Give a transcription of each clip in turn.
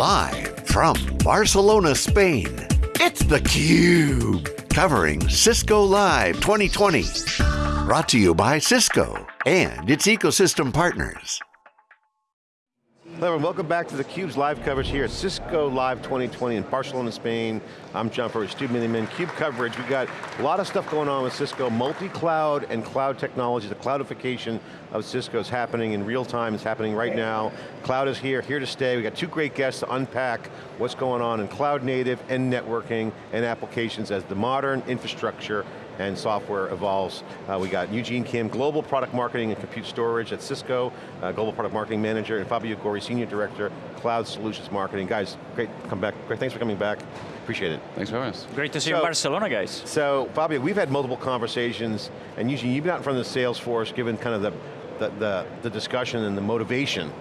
Live from Barcelona, Spain, it's theCUBE. Covering Cisco Live 2020. Brought to you by Cisco and its ecosystem partners. Hello and welcome back to theCUBE's live coverage here at Cisco Live 2020 in Barcelona, Spain. I'm John Furrier, Stu Miniman, CUBE coverage. We've got a lot of stuff going on with Cisco, multi-cloud and cloud technology. The cloudification of Cisco is happening in real time, it's happening right now. Cloud is here, here to stay. We've got two great guests to unpack what's going on in cloud native and networking and applications as the modern infrastructure and software evolves. Uh, we got Eugene Kim, Global Product Marketing and Compute Storage at Cisco, uh, Global Product Marketing Manager, and Fabio Gori, Senior Director, Cloud Solutions Marketing. Guys, great, come back. Great, thanks for coming back. Appreciate it. Thanks for having us. Great to see so, you in Barcelona, guys. So, Fabio, we've had multiple conversations, and Eugene, you've been out in front of the sales force, given kind of the, the, the, the discussion and the motivation.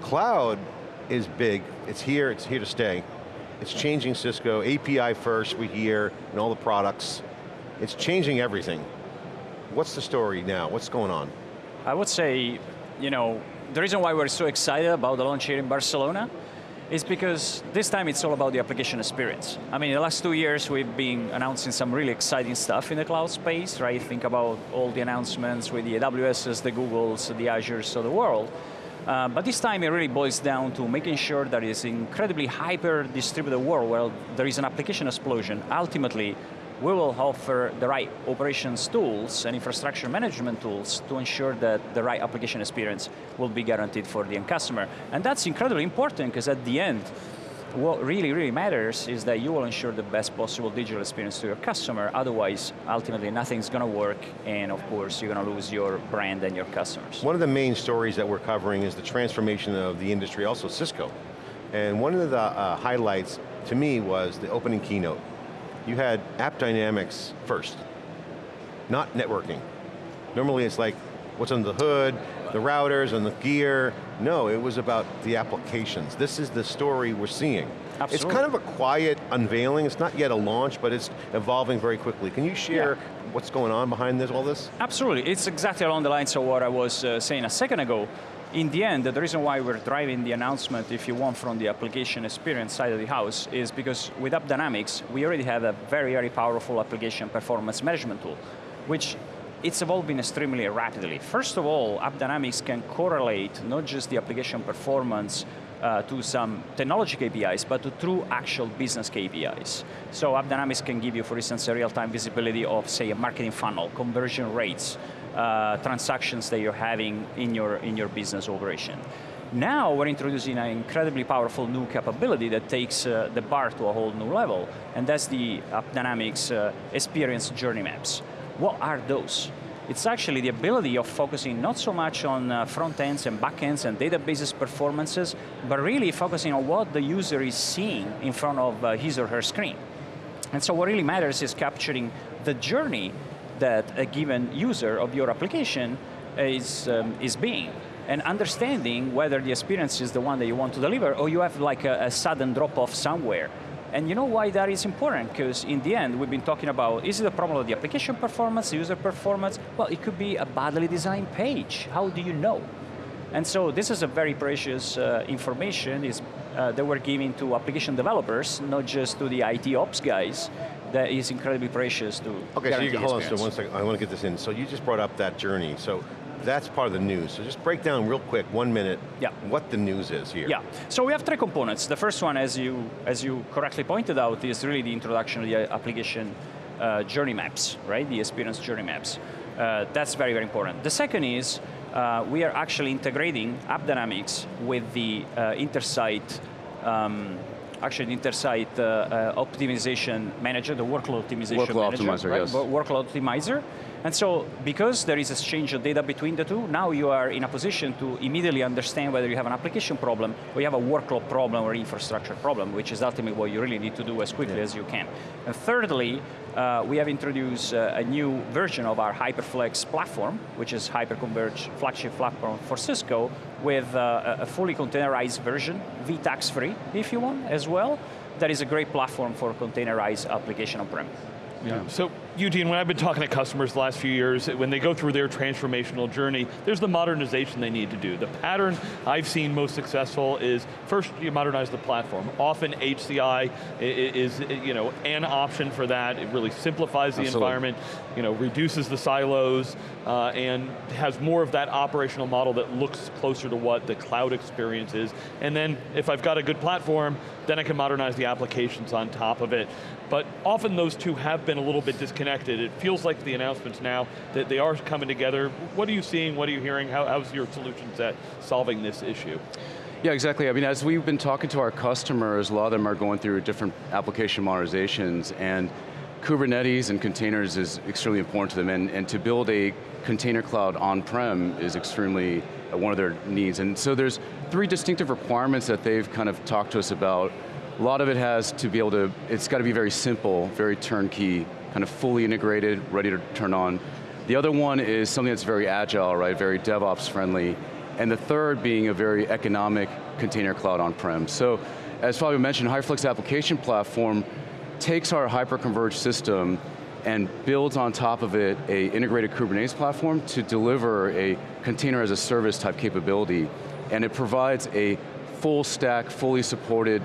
Cloud is big, it's here, it's here to stay. It's changing Cisco, API first, we hear, and all the products. It's changing everything. What's the story now? What's going on? I would say, you know, the reason why we're so excited about the launch here in Barcelona is because this time it's all about the application experience. I mean, the last two years we've been announcing some really exciting stuff in the cloud space, right? Think about all the announcements with the AWSs, the Googles, the Azures of the world. Uh, but this time it really boils down to making sure that it's incredibly hyper-distributed world where there is an application explosion. Ultimately, we will offer the right operations tools and infrastructure management tools to ensure that the right application experience will be guaranteed for the end customer. And that's incredibly important because at the end, what really, really matters is that you will ensure the best possible digital experience to your customer, otherwise, ultimately nothing's going to work, and of course, you're going to lose your brand and your customers. One of the main stories that we're covering is the transformation of the industry, also Cisco. And one of the uh, highlights to me was the opening keynote you had AppDynamics first, not networking. Normally it's like, what's under the hood, the routers and the gear. No, it was about the applications. This is the story we're seeing. Absolutely. It's kind of a quiet unveiling. It's not yet a launch, but it's evolving very quickly. Can you share yeah. what's going on behind this, all this? Absolutely, it's exactly along the lines of what I was uh, saying a second ago in the end, the reason why we're driving the announcement, if you want, from the application experience side of the house, is because with AppDynamics, we already have a very, very powerful application performance management tool, which it's evolving extremely rapidly. First of all, AppDynamics can correlate not just the application performance uh, to some technology KPIs, but to true actual business KPIs. So AppDynamics can give you, for instance, a real-time visibility of, say, a marketing funnel, conversion rates, uh, transactions that you're having in your, in your business operation. Now we're introducing an incredibly powerful new capability that takes uh, the bar to a whole new level, and that's the AppDynamics uh, Experience Journey Maps. What are those? It's actually the ability of focusing not so much on uh, front ends and back ends and databases performances, but really focusing on what the user is seeing in front of uh, his or her screen. And so what really matters is capturing the journey that a given user of your application is, um, is being and understanding whether the experience is the one that you want to deliver or you have like a, a sudden drop off somewhere. And you know why that is important? Because in the end, we've been talking about, is it a problem of the application performance, user performance? Well, it could be a badly designed page. How do you know? And so this is a very precious uh, information is, uh, that we're giving to application developers, not just to the IT ops guys, that is incredibly precious to Okay, so you, hold on so one second, I want to get this in. So you just brought up that journey. So that's part of the news. So just break down real quick, one minute, yeah. what the news is here. Yeah, so we have three components. The first one, as you, as you correctly pointed out, is really the introduction of the application uh, journey maps, right? The experience journey maps. Uh, that's very, very important. The second is, uh, we are actually integrating AppDynamics with the uh, Intersight um, actually the Intersight uh, uh, optimization manager, the workload optimization workload manager, optimizer, right? yes. workload optimizer. And so, because there is exchange of data between the two, now you are in a position to immediately understand whether you have an application problem, or you have a workload problem or infrastructure problem, which is ultimately what you really need to do as quickly yeah. as you can. And thirdly, uh, we have introduced uh, a new version of our HyperFlex platform, which is hyperconverged flagship platform for Cisco, with uh, a fully containerized version, vTax free, if you want, as well. That is a great platform for containerized application on-prem. Yeah, so Eugene, when I've been talking to customers the last few years, when they go through their transformational journey, there's the modernization they need to do. The pattern I've seen most successful is, first you modernize the platform. Often HCI is you know, an option for that. It really simplifies the Absolutely. environment, you know, reduces the silos, uh, and has more of that operational model that looks closer to what the cloud experience is. And then, if I've got a good platform, then I can modernize the applications on top of it. But often those two have been a little bit disconnected. It feels like the announcements now that they are coming together. What are you seeing, what are you hearing? How, how's your solution set solving this issue? Yeah, exactly. I mean, as we've been talking to our customers, a lot of them are going through different application modernizations, and Kubernetes and containers is extremely important to them, and, and to build a container cloud on-prem is extremely uh, one of their needs. And so there's three distinctive requirements that they've kind of talked to us about a lot of it has to be able to, it's got to be very simple, very turnkey, kind of fully integrated, ready to turn on. The other one is something that's very agile, right, very DevOps friendly. And the third being a very economic container cloud on-prem. So, as Fabio mentioned, HyperFlex application platform takes our hyper-converged system and builds on top of it a integrated Kubernetes platform to deliver a container as a service type capability. And it provides a full stack, fully supported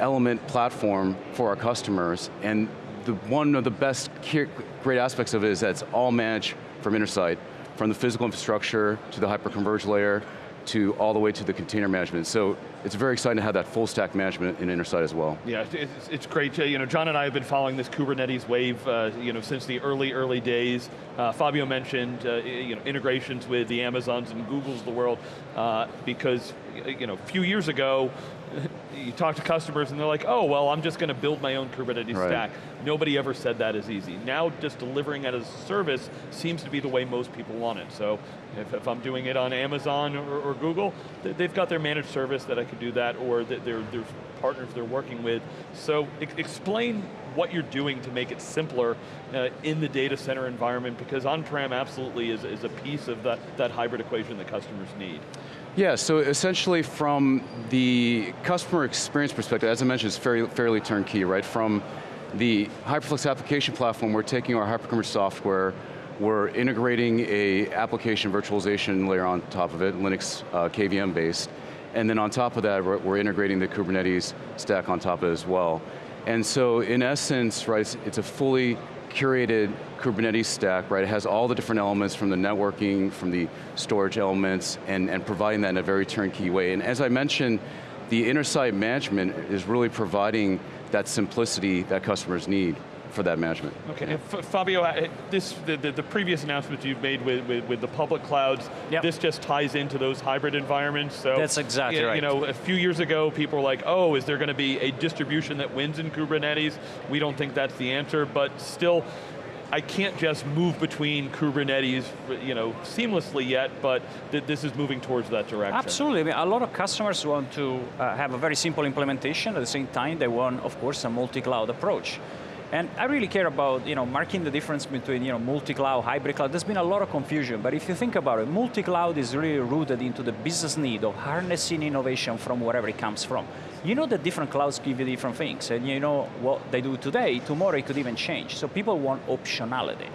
element platform for our customers, and the, one of the best great aspects of it is that it's all managed from Intersight, from the physical infrastructure to the hyperconverged layer, to all the way to the container management. So it's very exciting to have that full stack management in Intersight as well. Yeah, it's, it's great. You know, John and I have been following this Kubernetes wave uh, you know, since the early, early days. Uh, Fabio mentioned uh, you know, integrations with the Amazons and Googles of the world uh, because you know, a few years ago, you talk to customers and they're like, oh, well, I'm just going to build my own Kubernetes right. stack. Nobody ever said that is easy. Now just delivering it as a service seems to be the way most people want it. So if, if I'm doing it on Amazon or, or, Google, they've got their managed service that I could do that, or their, their partners they're working with. So explain what you're doing to make it simpler uh, in the data center environment, because on-prem absolutely is, is a piece of that, that hybrid equation that customers need. Yeah, so essentially from the customer experience perspective, as I mentioned, it's fairly, fairly turnkey, right? From the HyperFlex application platform, we're taking our HyperConverged software, we're integrating a application virtualization layer on top of it, Linux uh, KVM based, and then on top of that, we're, we're, integrating the Kubernetes stack on top of it as well. And so in essence, right, it's, it's a fully curated Kubernetes stack, right? It has all the different elements from the networking, from the storage elements, and, and providing that in a very turnkey way. And as I mentioned, the Intersight management is really providing that simplicity that customers need for that management. Okay, Fabio, uh, this, the, the, the, previous announcements you've made with, with, with the public clouds, yep. this just ties into those hybrid environments. So That's exactly you, right. You know, a few years ago, people were like, oh, is there going to be a distribution that wins in Kubernetes? We don't think that's the answer, but still, I can't just move between Kubernetes you know, seamlessly yet, but th this is moving towards that direction. Absolutely, I mean, a lot of customers want to uh, have a very simple implementation, at the same time they want, of course, a multi-cloud approach. And I really care about you know, marking the difference between you know, multi-cloud, hybrid cloud. There's been a lot of confusion, but if you think about it, multi-cloud is really rooted into the business need of harnessing innovation from wherever it comes from. You know that different clouds give you different things, and you know what they do today, tomorrow it could even change. So people want optionality.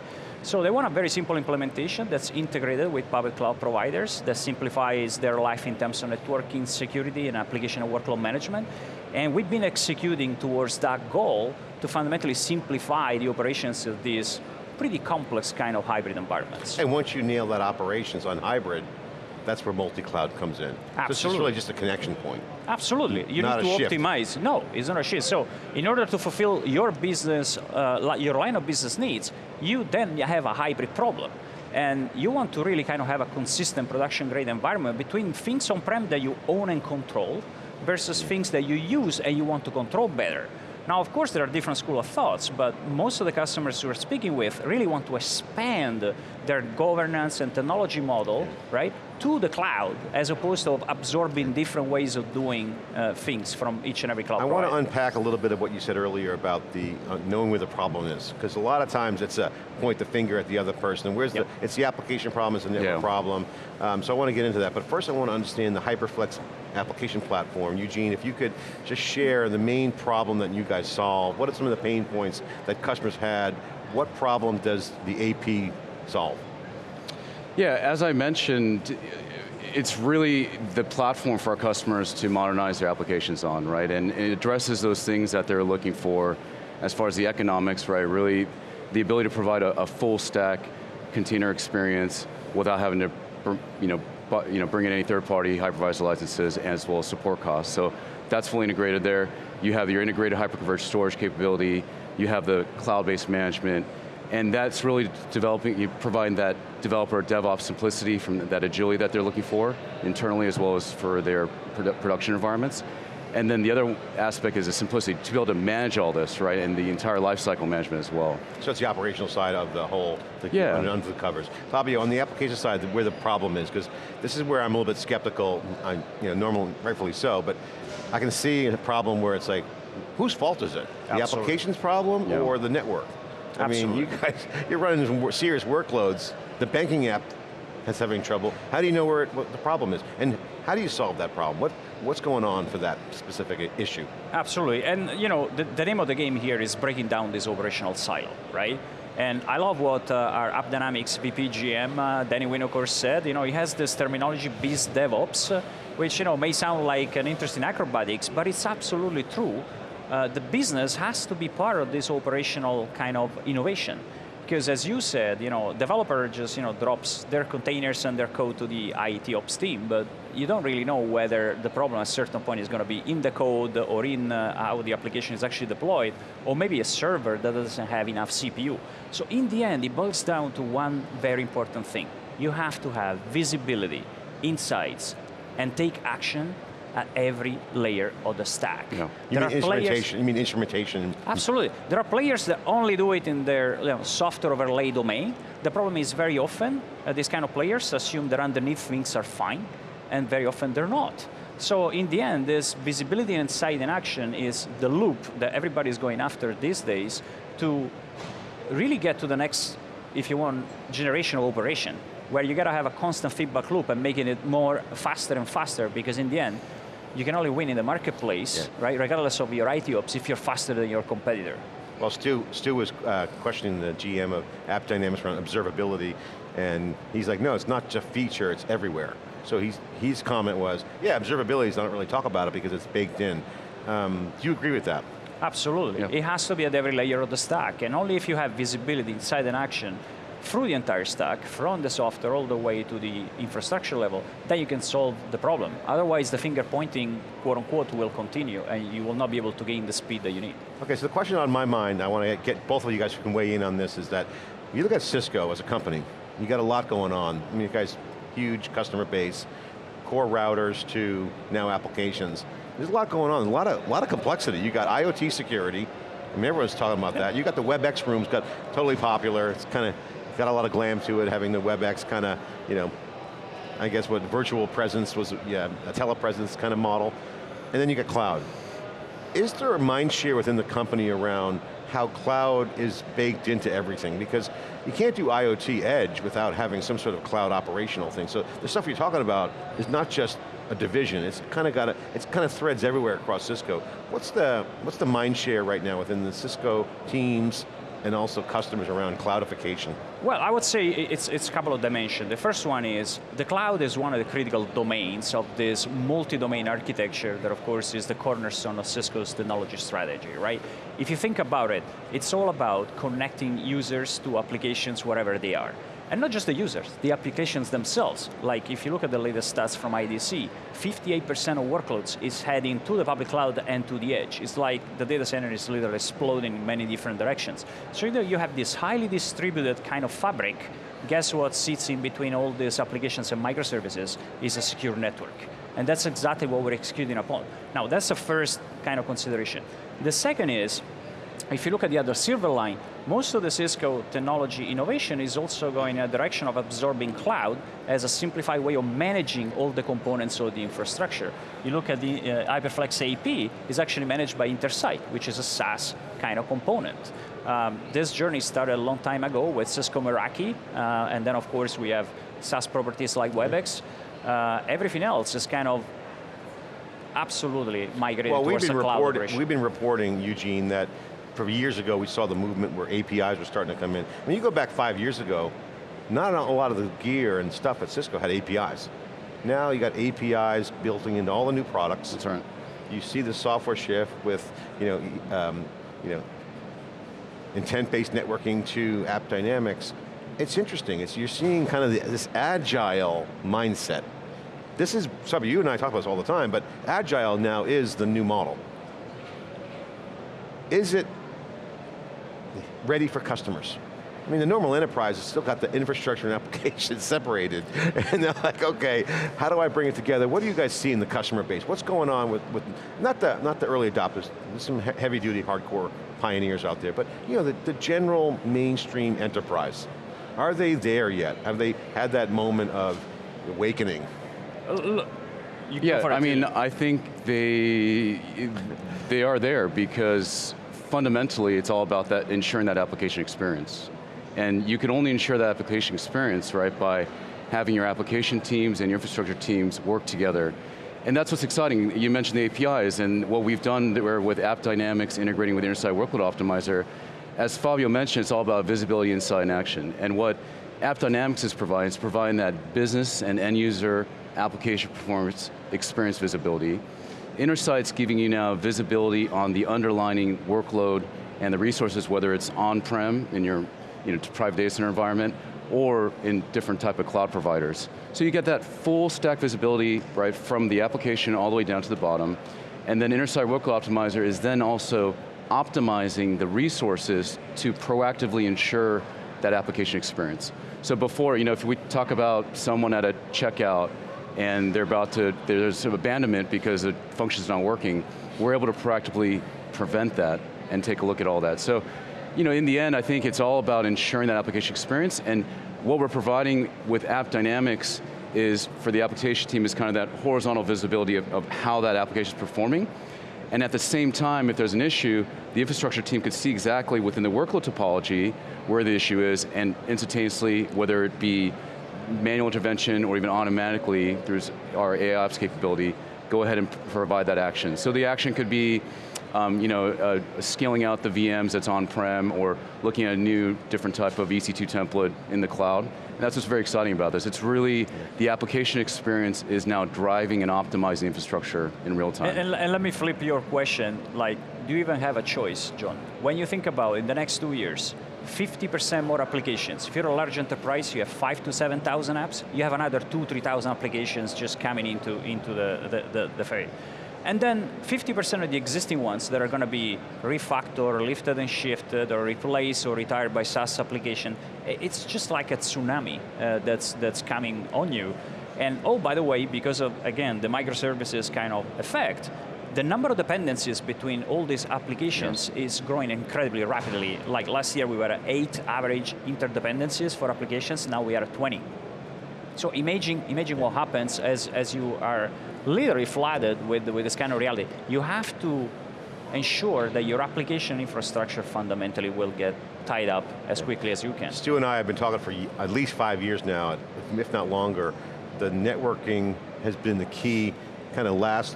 So they want a very simple implementation that's integrated with public cloud providers that simplifies their life in terms of networking, security, and application and workload management. And we've been executing towards that goal to fundamentally simplify the operations of these pretty complex kind of hybrid environments. And once you nail that operations on hybrid, that's where multi-cloud comes in. Absolutely. So it's really just a connection point. Absolutely, you not need to optimize. No, it's not a shift. So in order to fulfill your business, uh, your line of business needs, you then have a hybrid problem. And you want to really kind of have a consistent production grade environment between things on-prem that you own and control versus things that you use and you want to control better. Now, of course, there are different school of thoughts, but most of the customers we're speaking with really want to expand their governance and technology model, right, to the cloud, as opposed to absorbing different ways of doing uh, things from each and every cloud I provider. want to unpack a little bit of what you said earlier about the uh, knowing where the problem is, because a lot of times it's a point the finger at the other person, and where's yep. the, it's the application problem, it's the network yeah. problem, um, so I want to get into that, but first I want to understand the HyperFlex application platform. Eugene, if you could just share the main problem that you guys solve, what are some of the pain points that customers had what problem does the AP solve? Yeah, as I mentioned, it's really the platform for our customers to modernize their applications on, right? And it addresses those things that they're looking for as far as the economics, right? Really, the ability to provide a, a full stack container experience without having to you know, you know, bring in any third-party hypervisor licenses as well as support costs. So that's fully integrated there. You have your integrated hyperconverged storage capability, you have the cloud-based management, and that's really developing, you providing that developer DevOps simplicity from that agility that they're looking for, internally as well as for their produ production environments. And then the other aspect is the simplicity, to be able to manage all this, right, and the entire lifecycle management as well. So it's the operational side of the whole, the, yeah. under the covers. Fabio, on the application side, where the problem is, because this is where I'm a little bit skeptical, I, you know, normal, rightfully so, but I can see a problem where it's like, whose fault is it? The Absolutely. application's problem yeah. or the network? I Absolutely. mean, you guys, you're running some serious workloads. The banking app is having trouble. How do you know where it, what the problem is? And how do you solve that problem? What, what's going on for that specific issue? Absolutely, and you know, the, the name of the game here is breaking down this operational silo, right? And I love what uh, our AppDynamics VP GM, uh, Danny Winokur said, you know, he has this terminology, biz DevOps, uh, which you know, may sound like an interesting acrobatics, but it's absolutely true uh, the business has to be part of this operational kind of innovation. Because as you said, you know, developer just you know, drops their containers and their code to the IT ops team, but you don't really know whether the problem at a certain point is going to be in the code or in uh, how the application is actually deployed, or maybe a server that doesn't have enough CPU. So in the end, it boils down to one very important thing. You have to have visibility, insights, and take action at every layer of the stack. You mean instrumentation, you mean instrumentation. Absolutely. There are players that only do it in their you know, software overlay domain. The problem is very often, uh, these kind of players assume that underneath things are fine, and very often they're not. So in the end, this visibility and sight in action is the loop that everybody's going after these days to really get to the next, if you want, generation of operation, where you got to have a constant feedback loop and making it more faster and faster, because in the end, you can only win in the marketplace, yeah. right? Regardless of your IT ops, if you're faster than your competitor. Well, Stu, Stu was uh, questioning the GM of AppDynamics around observability, and he's like, no, it's not just feature, it's everywhere. So he's, his comment was, yeah, observability is not really talk about it because it's baked in. Um, do you agree with that? Absolutely. Yeah. It has to be at every layer of the stack, and only if you have visibility inside an action through the entire stack, from the software all the way to the infrastructure level, then you can solve the problem. Otherwise, the finger pointing, quote unquote, will continue, and you will not be able to gain the speed that you need. Okay, so the question on my mind, I want to get both of you guys who can weigh in on this, is that you look at Cisco as a company, you got a lot going on. I mean, you guys, huge customer base, core routers to now applications. There's a lot going on, a lot of, a lot of complexity. You got IoT security, I mean, everyone's talking about that. You got the WebEx rooms, got totally popular. It's kind of got a lot of glam to it, having the WebEx kind of, you know, I guess what virtual presence was, yeah, a telepresence kind of model. And then you got cloud. Is there a mind share within the company around how cloud is baked into everything? Because you can't do IoT edge without having some sort of cloud operational thing. So the stuff you're talking about is not just a division, it's kind of got a, it's kind of threads everywhere across Cisco. What's the, what's the mind share right now within the Cisco teams and also customers around cloudification? Well, I would say it's, it's a couple of dimensions. The first one is, the cloud is one of the critical domains of this multi-domain architecture that of course is the cornerstone of Cisco's technology strategy, right? If you think about it, it's all about connecting users to applications wherever they are. And not just the users, the applications themselves. Like if you look at the latest stats from IDC, 58% of workloads is heading to the public cloud and to the edge. It's like the data center is literally exploding in many different directions. So you have this highly distributed kind of fabric, guess what sits in between all these applications and microservices is a secure network. And that's exactly what we're executing upon. Now that's the first kind of consideration. The second is, if you look at the other silver line, most of the Cisco technology innovation is also going in a direction of absorbing cloud as a simplified way of managing all the components of the infrastructure. You look at the uh, HyperFlex AP, is actually managed by Intersight, which is a SaaS kind of component. Um, this journey started a long time ago with Cisco Meraki, uh, and then of course we have SaaS properties like WebEx. Uh, everything else is kind of absolutely migrated well, towards we've been cloud. We've been reporting, Eugene, that for years ago, we saw the movement where APIs were starting to come in. When you go back five years ago, not a lot of the gear and stuff at Cisco had APIs. Now you got APIs built into all the new products. That's right. You see the software shift with, you know, um, you know, intent-based networking to AppDynamics. It's interesting, it's, you're seeing kind of the, this agile mindset. This is, some of you and I talk about this all the time, but agile now is the new model. Is it ready for customers? I mean, the normal enterprise has still got the infrastructure and application separated, and they're like, okay, how do I bring it together? What do you guys see in the customer base? What's going on with, with not, the, not the early adopters, there's some heavy duty, hardcore pioneers out there, but you know, the, the general mainstream enterprise. Are they there yet? Have they had that moment of awakening? Uh, yeah, I mean, I think they, they are there because fundamentally it's all about that ensuring that application experience. And you can only ensure that application experience, right, by having your application teams and your infrastructure teams work together. And that's what's exciting. You mentioned the APIs, and what we've done with AppDynamics integrating with Intersight Workload Optimizer, as Fabio mentioned, it's all about visibility, insight, and action. And what AppDynamics is providing is providing that business and end user application performance experience visibility. Intersight's giving you now visibility on the underlining workload and the resources, whether it's on-prem in your you know, private data center environment, or in different type of cloud providers. So you get that full stack visibility right from the application all the way down to the bottom, and then Intersight Workload Optimizer is then also optimizing the resources to proactively ensure that application experience. So before, you know, if we talk about someone at a checkout and they're about to, there's abandonment because the function's not working, we're able to proactively prevent that and take a look at all that. So you know, in the end, I think it's all about ensuring that application experience, and what we're providing with AppDynamics is, for the application team, is kind of that horizontal visibility of, of how that application is performing, and at the same time, if there's an issue, the infrastructure team could see exactly within the workload topology where the issue is, and instantaneously, whether it be manual intervention or even automatically through our AIOps capability, go ahead and provide that action. So the action could be um, you know, uh, scaling out the VMs that's on-prem or looking at a new, different type of EC2 template in the cloud. And that's what's very exciting about this. It's really, the application experience is now driving and optimizing infrastructure in real time. And, and, and let me flip your question, like, do you even have a choice, John? When you think about in the next two years, 50% more applications. If you're a large enterprise, you have five to 7,000 apps, you have another two, 3,000 applications just coming into, into the, the, the, the ferry. And then 50% of the existing ones that are going to be refactored, lifted and shifted, or replaced or retired by SaaS application, it's just like a tsunami uh, that's, that's coming on you. And oh, by the way, because of, again, the microservices kind of effect, the number of dependencies between all these applications yes. is growing incredibly rapidly. Like last year we were at eight average interdependencies for applications, now we are at 20. So imagine, imagine what happens as, as you are literally flooded with, with this kind of reality. You have to ensure that your application infrastructure fundamentally will get tied up as quickly as you can. Stu and I have been talking for at least five years now, if not longer. The networking has been the key kind of last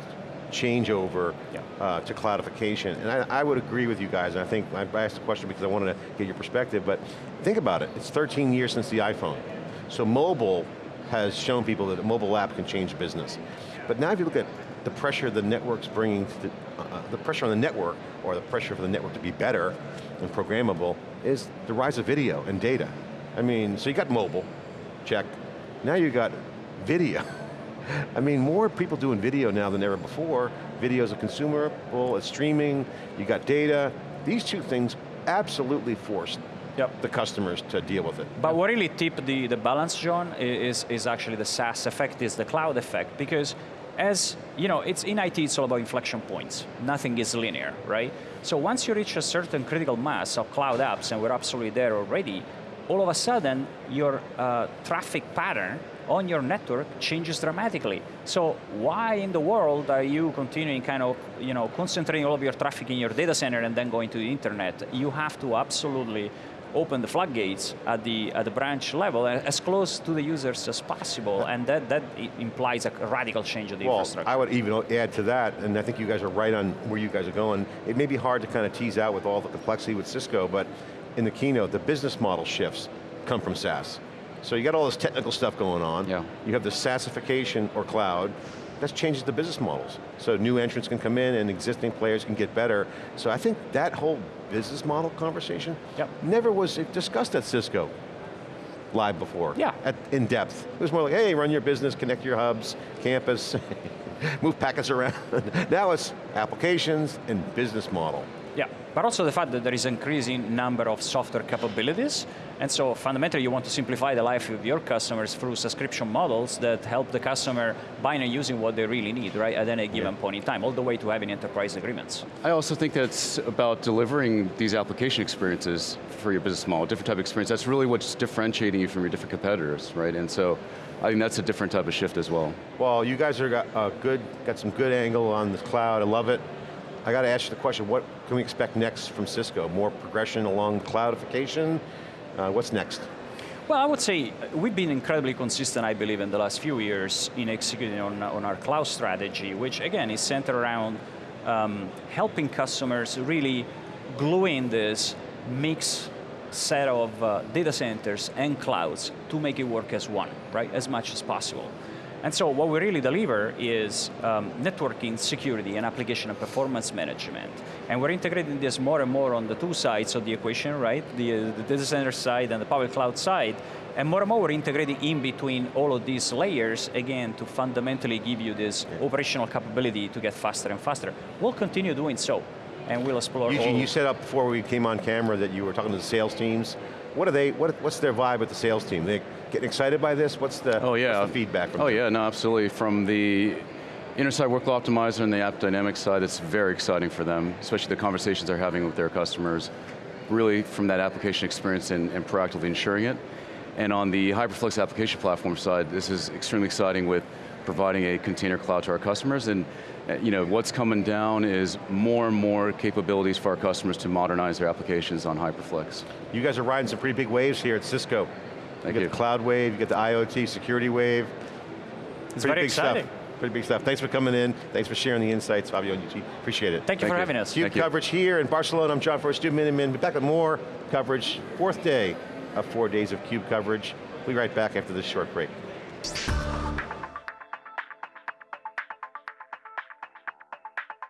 changeover yeah. uh, to cloudification. And I, I, would agree with you guys, and I think, I asked the question because I wanted to get your perspective, but think about it, it's 13 years since the iPhone. So mobile has shown people that a mobile app can change business. But now if you look at the pressure the network's bringing, the, uh, the pressure on the network, or the pressure for the network to be better and programmable, is the rise of video and data. I mean, so you got mobile, check. Now you got video. I mean, more people doing video now than ever before. Video is a consumable, it's streaming, you got data. These two things absolutely forced yep. the customers to deal with it. But what really tipped the, the balance, John, is, is actually the SaaS effect, is the cloud effect, because as, you know, it's in IT, it's all about inflection points. Nothing is linear, right? So once you reach a certain critical mass of cloud apps, and we're absolutely there already, all of a sudden, your uh, traffic pattern on your network changes dramatically. So why in the world are you continuing kind of, you know, concentrating all of your traffic in your data center and then going to the internet? You have to absolutely open the floodgates at the, at the branch level as close to the users as possible, and that, that implies a radical change of the Well, infrastructure. I would even add to that, and I think you guys are right on where you guys are going. It may be hard to kind of tease out with all the complexity with Cisco, but in the keynote, the business model shifts come from SaaS. So you got all this technical stuff going on. Yeah. You have the SaaSification or cloud, that changes the business models. So new entrants can come in and existing players can get better. So I think that whole business model conversation Yep. never was discussed at Cisco live before. Yeah. At, in depth. It was more like, hey, run your business, connect your hubs, campus, move packets around. now it's applications and business model. Yeah, but also the fact that there is increasing number of software capabilities, and so fundamentally you want to simplify the life of your customers through subscription models that help the customer buying and using what they really need, right, at any given point in time, all the way to having enterprise agreements. I also think that's about delivering these application experiences for your business model, different type of experience. That's really what's differentiating you from your different competitors, right? And so I think that's a different type of shift as well. Well, you guys are got uh, good, got some good angle on the cloud. I love it. I got to ask you the question: What can we expect next from Cisco? More progression along cloudification? Uh, what's next? Well, I would say uh, we've been incredibly consistent, I believe, in the last few years in executing on, on our cloud strategy, which again is centered around um, helping customers really glue in this mix set of uh, data centers and clouds to make it work as one, right, as much as possible. And so what we really deliver is um, networking, security, and application and performance management. And we're integrating this more and more on the two sides of the equation, right? The, the data center side and the public cloud side. And more and more we're integrating in between all of these layers, again, to fundamentally give you this operational capability to get faster and faster. We'll continue doing so, and we'll explore Eugene, all you said up before we came on camera that you were talking to the sales teams. What are they? What, what's their vibe with the sales team? They getting excited by this? What's the, Oh yeah. the feedback from Oh them? yeah, no, absolutely. From the Intersight Workload Optimizer and the AppDynamics side, it's very exciting for them, especially the conversations they're having with their customers, really from that application experience and, and proactively ensuring it. And on the HyperFlex application platform side, this is extremely exciting with providing a container cloud to our customers and uh, you know, what's coming down is more and more capabilities for our customers to modernize their applications on HyperFlex. You guys are riding some pretty big waves here at Cisco. Thank you you. get the cloud wave, you get the IoT security wave. It's pretty very big exciting. stuff. Pretty big stuff. Thanks for coming in. Thanks for sharing the insights, Fabio and Eugene. Appreciate it. Thank you for having us. CUBE Thank you. coverage here in Barcelona. I'm John Furrier, Stu Miniman. Be back with more coverage. Fourth day of four days of CUBE coverage. We'll be right back after this short break.